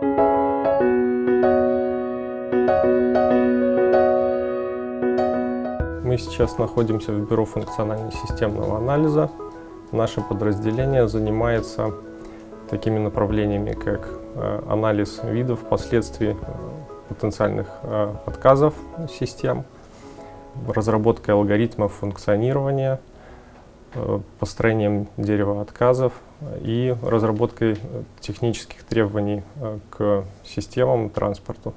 Мы сейчас находимся в Бюро функционально-системного анализа. Наше подразделение занимается такими направлениями, как э, анализ видов, последствий э, потенциальных э, отказов систем, разработкой алгоритмов функционирования, построением дерева отказов и разработкой технических требований к системам транспорту.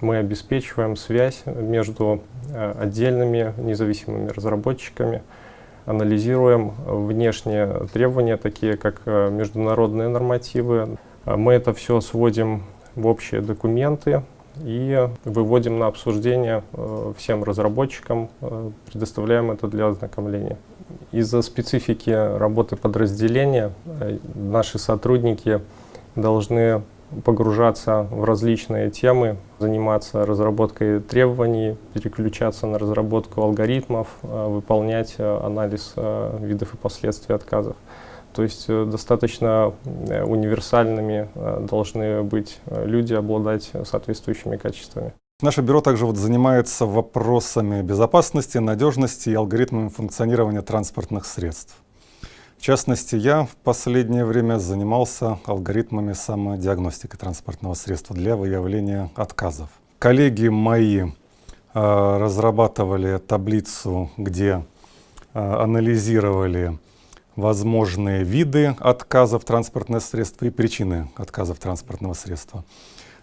Мы обеспечиваем связь между отдельными независимыми разработчиками, анализируем внешние требования, такие как международные нормативы. Мы это все сводим в общие документы и выводим на обсуждение всем разработчикам, предоставляем это для ознакомления. Из-за специфики работы подразделения наши сотрудники должны погружаться в различные темы, заниматься разработкой требований, переключаться на разработку алгоритмов, э, выполнять э, анализ э, видов и последствий отказов. То есть достаточно универсальными должны быть люди, обладать соответствующими качествами. Наше бюро также вот занимается вопросами безопасности, надежности и алгоритмами функционирования транспортных средств. В частности, я в последнее время занимался алгоритмами самодиагностики транспортного средства для выявления отказов. Коллеги мои э, разрабатывали таблицу, где э, анализировали возможные виды отказов транспортного средства и причины отказов транспортного средства.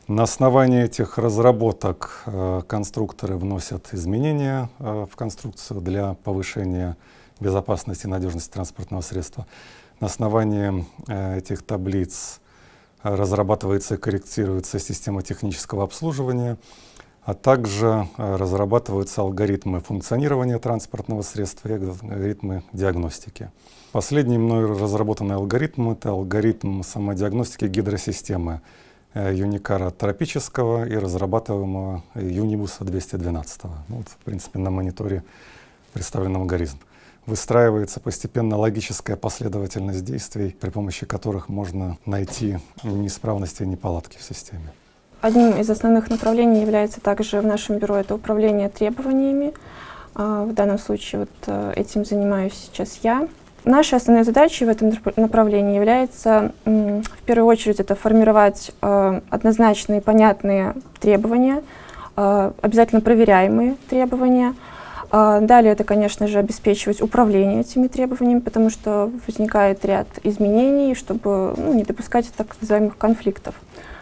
На основании этих разработок э, конструкторы вносят изменения э, в конструкцию для повышения безопасности и надежности транспортного средства. На основании э, этих таблиц разрабатывается и корректируется система технического обслуживания, а также э, разрабатываются алгоритмы функционирования транспортного средства и алгоритмы диагностики. Последний мной разработанный алгоритм — это алгоритм самодиагностики гидросистемы Юникара тропического и разрабатываемого Юнибуса 212. Ну, вот, в принципе, на мониторе представлен алгоритм выстраивается постепенно логическая последовательность действий, при помощи которых можно найти неисправности и неполадки в системе. Одним из основных направлений является также в нашем бюро это управление требованиями. А, в данном случае вот э, этим занимаюсь сейчас я. Нашей основной задачей в этом направлении является, в первую очередь, это формировать э, однозначные, понятные требования, э, обязательно проверяемые требования, а, далее это, конечно же, обеспечивать управление этими требованиями, потому что возникает ряд изменений, чтобы ну, не допускать так называемых конфликтов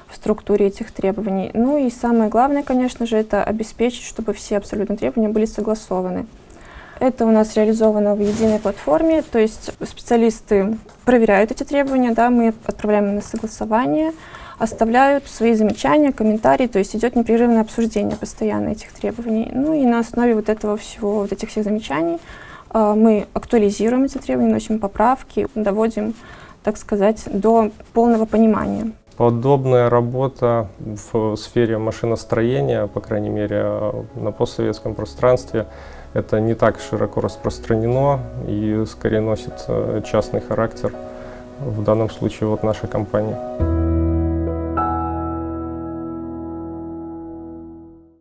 в структуре этих требований. Ну и самое главное, конечно же, это обеспечить, чтобы все абсолютно требования были согласованы. Это у нас реализовано в единой платформе, то есть специалисты проверяют эти требования, да, мы отправляем на согласование, оставляют свои замечания, комментарии, то есть идет непрерывное обсуждение постоянно этих требований. Ну и на основе вот этого всего, вот этих всех замечаний э, мы актуализируем эти требования, носим поправки, доводим, так сказать, до полного понимания. Подобная работа в сфере машиностроения, по крайней мере, на постсоветском пространстве, это не так широко распространено и скорее носит э, частный характер, в данном случае вот нашей компании.